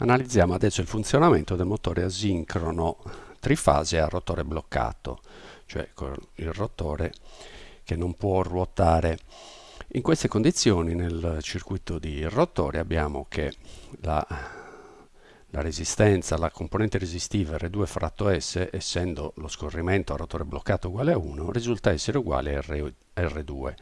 Analizziamo adesso il funzionamento del motore asincrono trifase a rotore bloccato, cioè il rotore che non può ruotare. In queste condizioni nel circuito di rotore abbiamo che la, la resistenza, la componente resistiva R2 fratto S, essendo lo scorrimento a rotore bloccato uguale a 1, risulta essere uguale a R, 2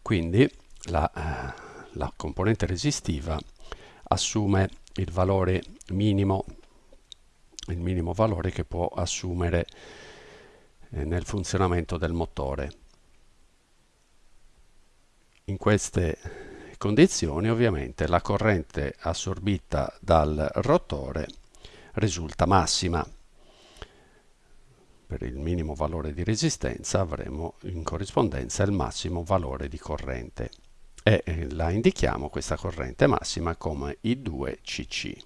Quindi la, la componente resistiva assume il valore minimo, il minimo valore che può assumere eh, nel funzionamento del motore. In queste condizioni ovviamente la corrente assorbita dal rotore risulta massima. Per il minimo valore di resistenza avremo in corrispondenza il massimo valore di corrente e eh, la indichiamo questa corrente massima come I2CC.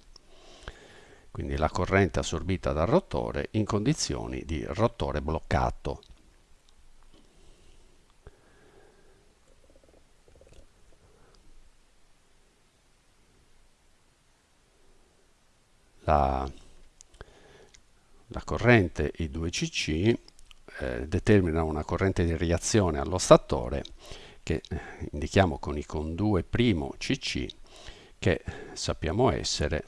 Quindi la corrente assorbita dal rotore in condizioni di rotore bloccato. La, la corrente I2CC eh, determina una corrente di reazione allo statore che eh, indichiamo con i con 2' cc che sappiamo essere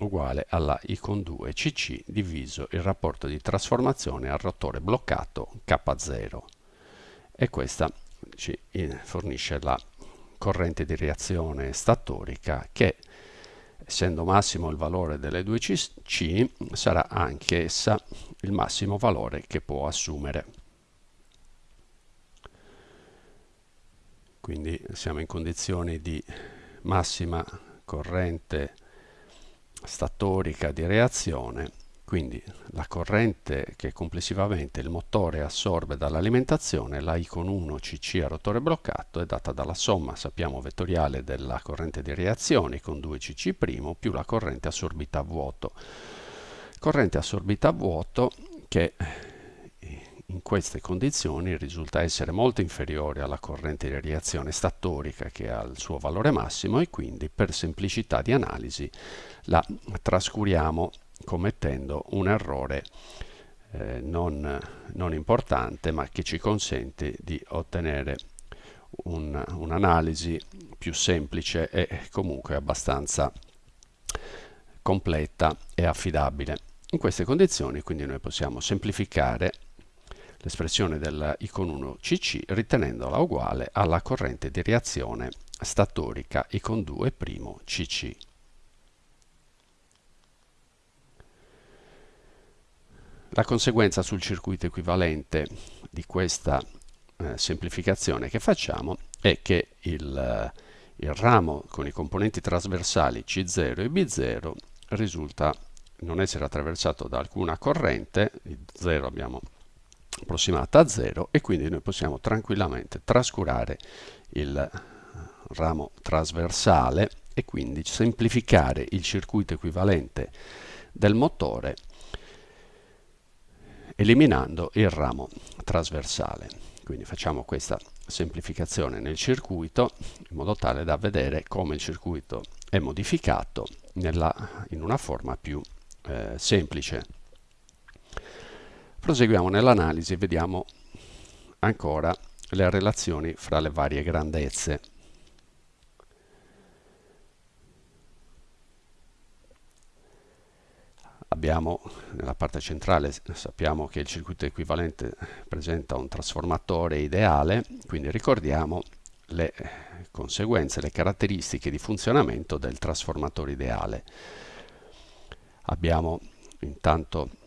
uguale alla I con 2 cc diviso il rapporto di trasformazione al rotore bloccato K0 e questa ci eh, fornisce la corrente di reazione statorica che essendo massimo il valore delle 2 cc sarà anche essa il massimo valore che può assumere quindi siamo in condizioni di massima corrente statorica di reazione quindi la corrente che complessivamente il motore assorbe dall'alimentazione, la I con 1 CC a rotore bloccato, è data dalla somma, sappiamo, vettoriale della corrente di reazione con 2 CC' più la corrente assorbita a vuoto. Corrente assorbita a vuoto che in queste condizioni risulta essere molto inferiore alla corrente di reazione statorica che ha il suo valore massimo e quindi per semplicità di analisi la trascuriamo commettendo un errore eh, non, non, importante ma che ci consente di ottenere un'analisi un più semplice e comunque abbastanza completa e affidabile. In queste condizioni quindi noi possiamo semplificare l'espressione della I con 1 CC ritenendola uguale alla corrente di reazione statorica I con 2' CC. La conseguenza sul circuito equivalente di questa eh, semplificazione che facciamo è che il, eh, il ramo con i componenti trasversali C0 e B0 risulta non essere attraversato da alcuna corrente, il 0 abbiamo approssimata a 0 e quindi noi possiamo tranquillamente trascurare il ramo trasversale e quindi semplificare il circuito equivalente del motore eliminando il ramo trasversale. Quindi facciamo questa semplificazione nel circuito in modo tale da vedere come il circuito è modificato nella, in una forma più eh, semplice. Proseguiamo nell'analisi e vediamo ancora le relazioni fra le varie grandezze. Abbiamo nella parte centrale, sappiamo che il circuito equivalente presenta un trasformatore ideale, quindi ricordiamo le conseguenze, le caratteristiche di funzionamento del trasformatore ideale. Abbiamo intanto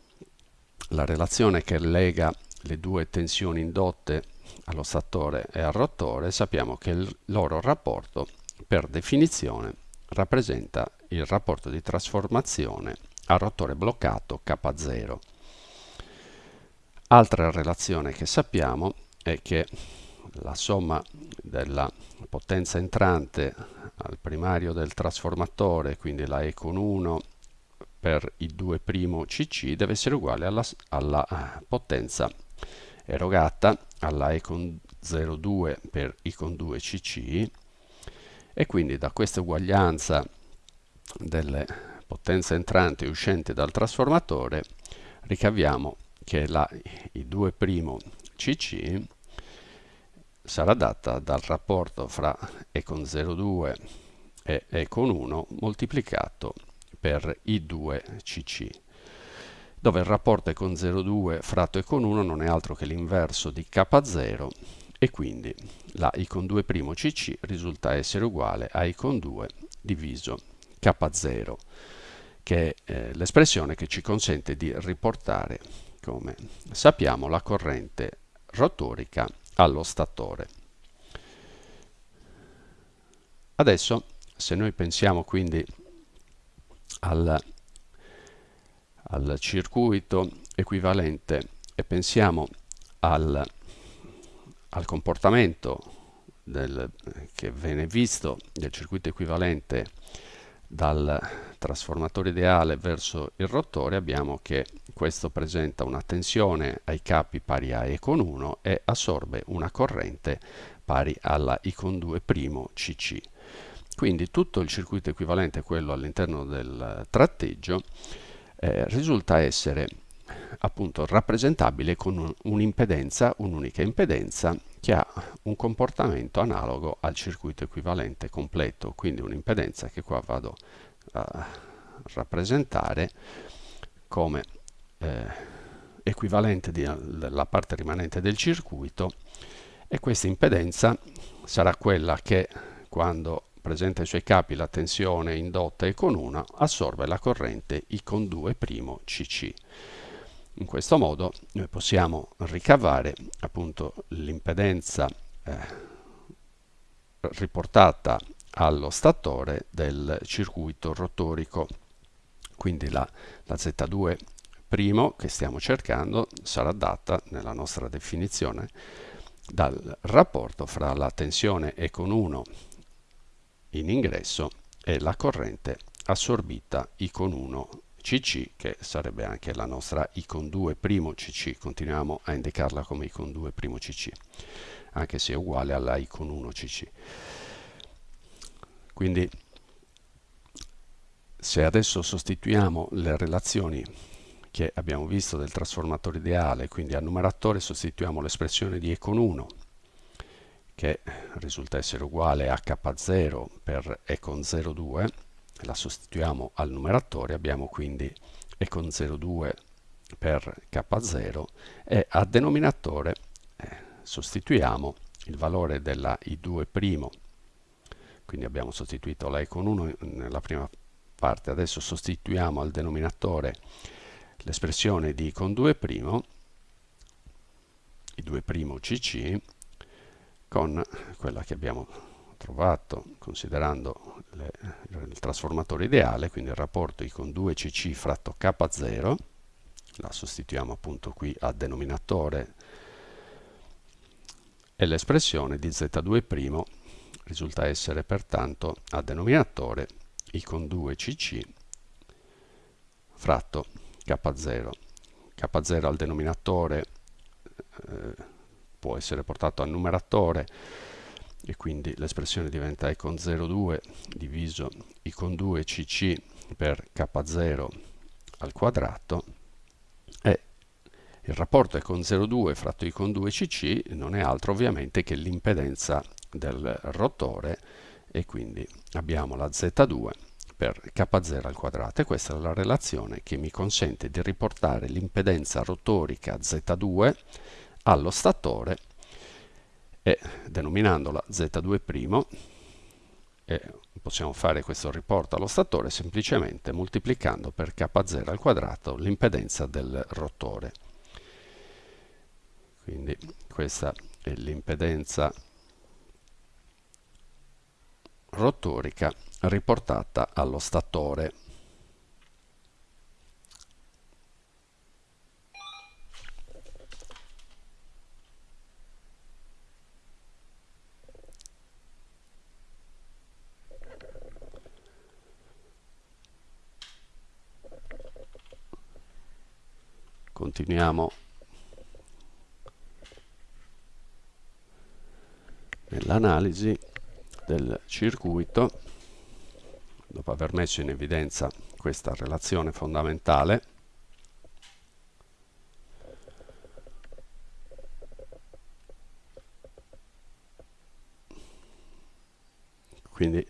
la relazione che lega le due tensioni indotte allo statore e al rotore, sappiamo che il loro rapporto per definizione rappresenta il rapporto di trasformazione al rotore bloccato K0. Altra relazione che sappiamo è che la somma della potenza entrante al primario del trasformatore, quindi la E con 1 per i 2' cc deve essere uguale alla, alla eh, potenza erogata alla E con 0,2 per I con 2 cc e quindi da questa uguaglianza delle potenza entrante e uscente dal trasformatore, ricaviamo che la I2' CC sarà data dal rapporto fra E con 0,2 e E con 1 moltiplicato per I2 CC dove il rapporto E con 0,2 fratto E con 1 non è altro che l'inverso di K0 e quindi la I con 2' CC risulta essere uguale a I con 2 diviso K0 che è eh, l'espressione che ci consente di riportare come sappiamo la corrente rotorica allo statore. Adesso se noi pensiamo quindi al, al circuito equivalente e pensiamo al, al comportamento del, che viene visto del circuito equivalente dal trasformatore ideale verso il rotore abbiamo che questo presenta una tensione ai capi pari a E con 1 e assorbe una corrente pari alla I con 2' CC. Quindi tutto il circuito equivalente a quello all'interno del tratteggio eh, risulta essere appunto rappresentabile con un'impedenza, un'unica impedenza che ha un comportamento analogo al circuito equivalente completo, quindi un'impedenza che qua vado a rappresentare come eh, equivalente della parte rimanente del circuito e questa impedenza sarà quella che quando presenta ai suoi capi la tensione indotta E con 1 assorbe la corrente I con 2' CC. In questo modo noi possiamo ricavare appunto l'impedenza eh, riportata allo statore del circuito rotorico. Quindi la, la Z2' che stiamo cercando sarà data nella nostra definizione dal rapporto fra la tensione E con 1 in ingresso e la corrente assorbita I con 1 CC che sarebbe anche la nostra I con 2 primo CC continuiamo a indicarla come I con 2 primo CC anche se è uguale alla I con 1 CC quindi se adesso sostituiamo le relazioni che abbiamo visto del trasformatore ideale quindi al numeratore sostituiamo l'espressione di E con 1 che risulta essere uguale a K0 per E con 0,2 la sostituiamo al numeratore, abbiamo quindi E con 0,2 per K0 e a denominatore eh, sostituiamo il valore della I2', quindi abbiamo sostituito la E con 1 nella prima parte, adesso sostituiamo al denominatore l'espressione di I con 2', I2' CC, con quella che abbiamo trovato considerando le, il trasformatore ideale, quindi il rapporto I con 2cc fratto K0, la sostituiamo appunto qui a denominatore e l'espressione di Z2' risulta essere pertanto a denominatore I con 2cc fratto K0. K0 al denominatore eh, può essere portato al numeratore e quindi l'espressione diventa e con 0,2 diviso i con 2 cc per k0 al quadrato e il rapporto e con 0,2 fratto i con 2 cc non è altro ovviamente che l'impedenza del rotore e quindi abbiamo la z2 per k0 al quadrato. E questa è la relazione che mi consente di riportare l'impedenza rotorica z2 allo statore e denominandola z2' e possiamo fare questo riporto allo statore semplicemente moltiplicando per k0 al quadrato l'impedenza del rotore. Quindi questa è l'impedenza rotorica riportata allo statore. Continuiamo. Nell'analisi del circuito dopo aver messo in evidenza questa relazione fondamentale quindi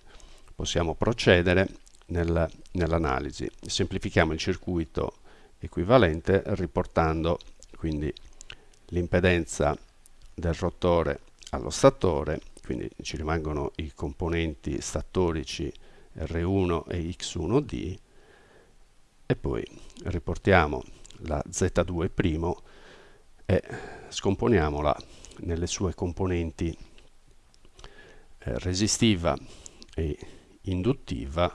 possiamo procedere nel, nell'analisi. Semplifichiamo il circuito equivalente riportando quindi l'impedenza del rotore allo statore quindi ci rimangono i componenti statorici R1 e X1D e poi riportiamo la Z2' e scomponiamola nelle sue componenti eh, resistiva e induttiva.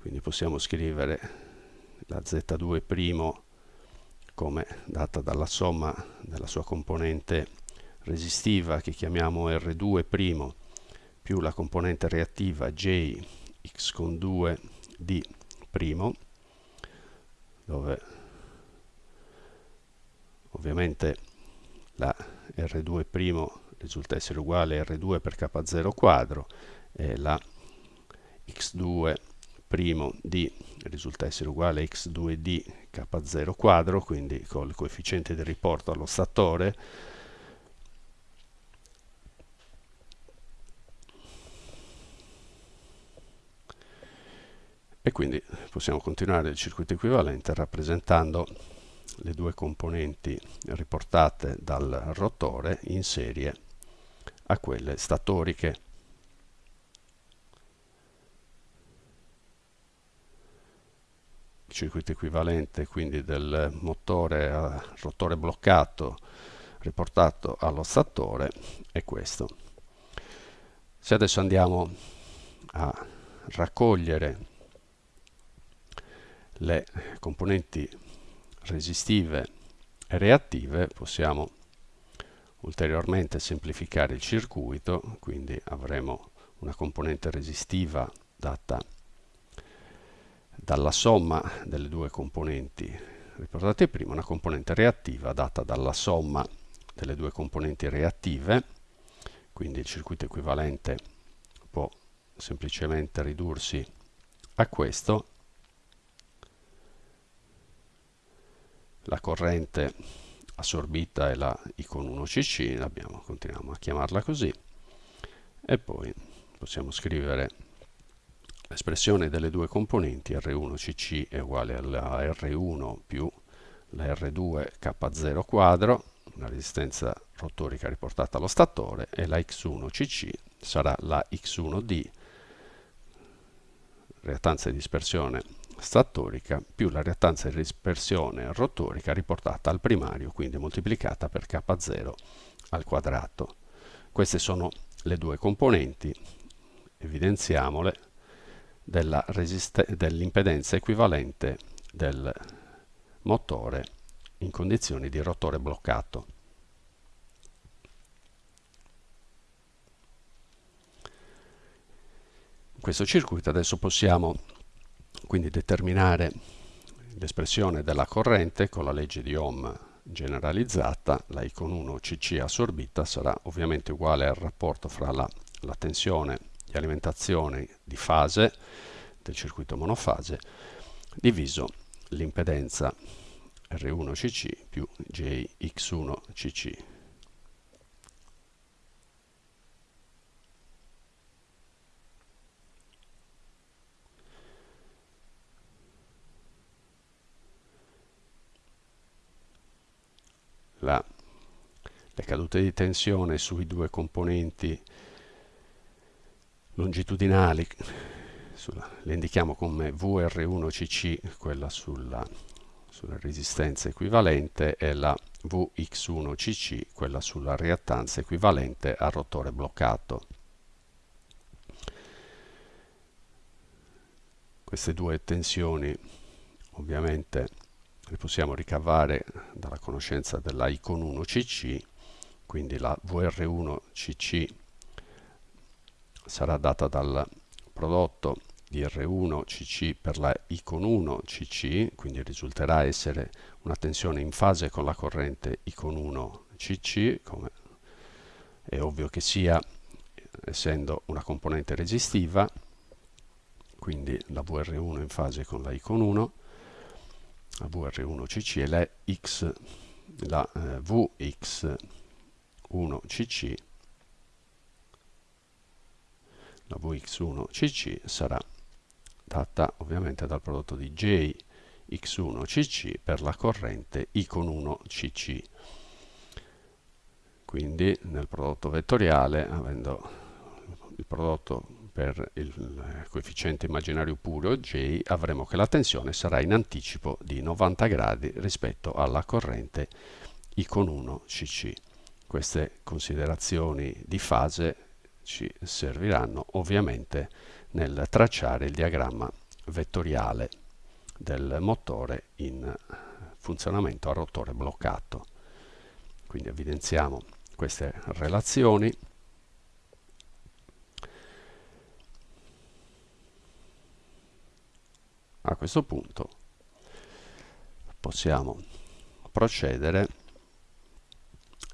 Quindi possiamo scrivere la Z2' come data dalla somma della sua componente resistiva che chiamiamo R2' più la componente reattiva J x con 2 d' dove ovviamente la R2' risulta essere uguale a R2 per K0 quadro e la x2' d risulta essere uguale a x2d k0 quadro, quindi col coefficiente di riporto allo statore e quindi possiamo continuare il circuito equivalente rappresentando le due componenti riportate dal rotore in serie a quelle statoriche. Circuito equivalente quindi del motore a rotore bloccato riportato allo statore è questo. Se adesso andiamo a raccogliere le componenti resistive e reattive possiamo ulteriormente semplificare il circuito quindi avremo una componente resistiva data dalla somma delle due componenti. Riportate prima una componente reattiva data dalla somma delle due componenti reattive quindi il circuito equivalente può semplicemente ridursi a questo. La corrente assorbita è la I con 1cc, abbiamo, continuiamo a chiamarla così, e poi possiamo scrivere l'espressione delle due componenti R1cc è uguale alla R1 più la R2 K0 quadro, una resistenza rotorica riportata allo statore, e la X1cc sarà la X1D, reattanza di dispersione statorica più la reattanza di dispersione rotorica riportata al primario, quindi moltiplicata per K0 al quadrato. Queste sono le due componenti, evidenziamole, dell'impedenza dell equivalente del motore in condizioni di rotore bloccato. In questo circuito adesso possiamo quindi determinare l'espressione della corrente con la legge di Ohm generalizzata, la I con 1 CC assorbita sarà ovviamente uguale al rapporto fra la, la tensione di alimentazione di fase del circuito monofase diviso l'impedenza R1 CC più JX1 CC la, le cadute di tensione sui due componenti longitudinali, sulla, le indichiamo come VR1CC, quella sulla, sulla resistenza equivalente, e la VX1CC, quella sulla reattanza equivalente al rotore bloccato. Queste due tensioni ovviamente le possiamo ricavare dalla conoscenza della I con 1 CC, quindi la VR1 CC sarà data dal prodotto di R1 CC per la I con 1 CC, quindi risulterà essere una tensione in fase con la corrente I con 1 CC, come è ovvio che sia, essendo una componente resistiva, quindi la VR1 in fase con la I con 1, la VR1CC e la, X, la eh, VX1CC, la VX1CC sarà data ovviamente dal prodotto di JX1CC per la corrente I con 1CC. Quindi nel prodotto vettoriale, avendo il prodotto per il coefficiente immaginario puro J avremo che la tensione sarà in anticipo di 90 gradi rispetto alla corrente I con 1 CC. Queste considerazioni di fase ci serviranno ovviamente nel tracciare il diagramma vettoriale del motore in funzionamento a rotore bloccato. Quindi evidenziamo queste relazioni a questo punto possiamo procedere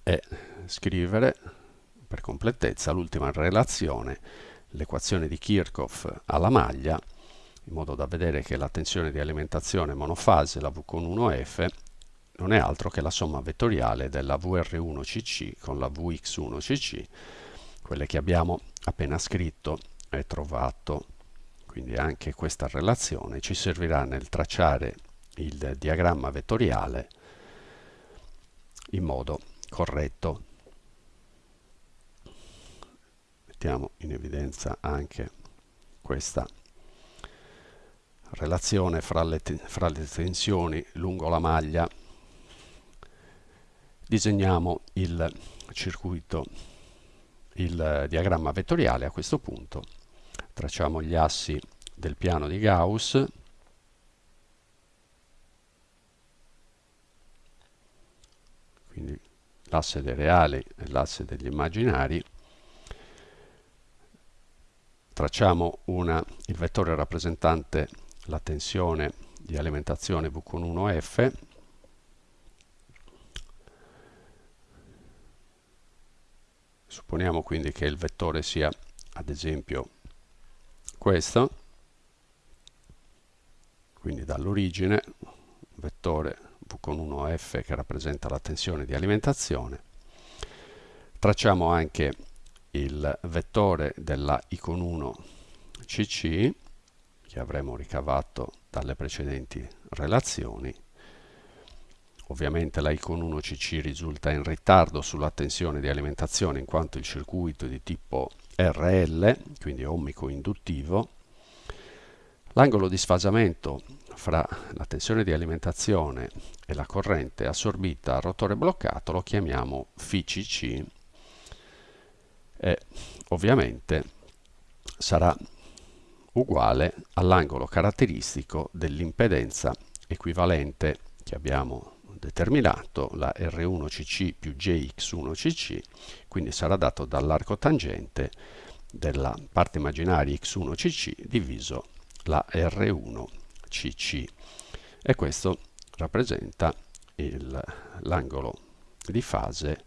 e scrivere completezza l'ultima relazione l'equazione di Kirchhoff alla maglia in modo da vedere che la tensione di alimentazione monofase, la V con 1F, non è altro che la somma vettoriale della VR1CC con la VX1CC, quelle che abbiamo appena scritto e trovato quindi anche questa relazione ci servirà nel tracciare il diagramma vettoriale in modo corretto. Mettiamo in evidenza anche questa relazione fra le, fra le tensioni lungo la maglia. Disegniamo il circuito, il diagramma vettoriale a questo punto tracciamo gli assi del piano di Gauss quindi l'asse dei reali e l'asse degli immaginari tracciamo una, il vettore rappresentante la tensione di alimentazione V con 1F supponiamo quindi che il vettore sia ad esempio questo. Quindi dall'origine vettore V con 1F che rappresenta la tensione di alimentazione. Tracciamo anche il vettore della I con 1 CC che avremo ricavato dalle precedenti relazioni. Ovviamente la I con 1 CC risulta in ritardo sulla tensione di alimentazione in quanto il circuito è di tipo RL, quindi ohmico induttivo, l'angolo di sfasamento fra la tensione di alimentazione e la corrente assorbita a rotore bloccato lo chiamiamo FCC e ovviamente sarà uguale all'angolo caratteristico dell'impedenza equivalente che abbiamo determinato, la R1CC più JX1CC, quindi sarà dato dall'arco tangente della parte immaginaria X1CC diviso la R1CC e questo rappresenta l'angolo di fase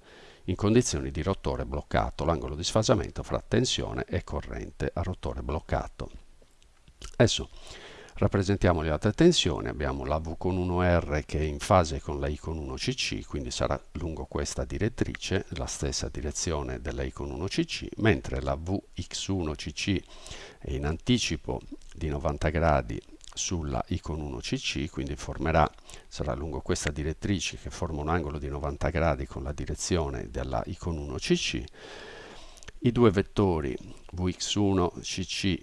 in condizioni di rotore bloccato, l'angolo di sfasamento fra tensione e corrente a rotore bloccato. Adesso rappresentiamo le altre tensioni, abbiamo la V con 1R che è in fase con la I con 1CC, quindi sarà lungo questa direttrice, la stessa direzione della I con 1CC, mentre la VX1CC è in anticipo di 90 gradi sulla I con 1CC, quindi formerà, sarà lungo questa direttrice che forma un angolo di 90 gradi con la direzione della I con 1CC. I due vettori Vx1CC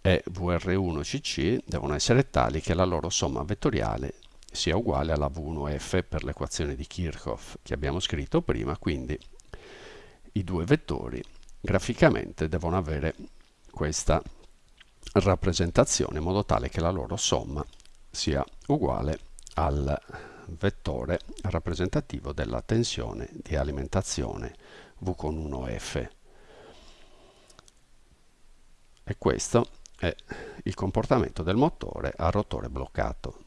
e VR1CC devono essere tali che la loro somma vettoriale sia uguale alla V1F per l'equazione di Kirchhoff che abbiamo scritto prima, quindi i due vettori graficamente devono avere questa rappresentazione in modo tale che la loro somma sia uguale al vettore rappresentativo della tensione di alimentazione V con 1F. E questo è il comportamento del motore a rotore bloccato.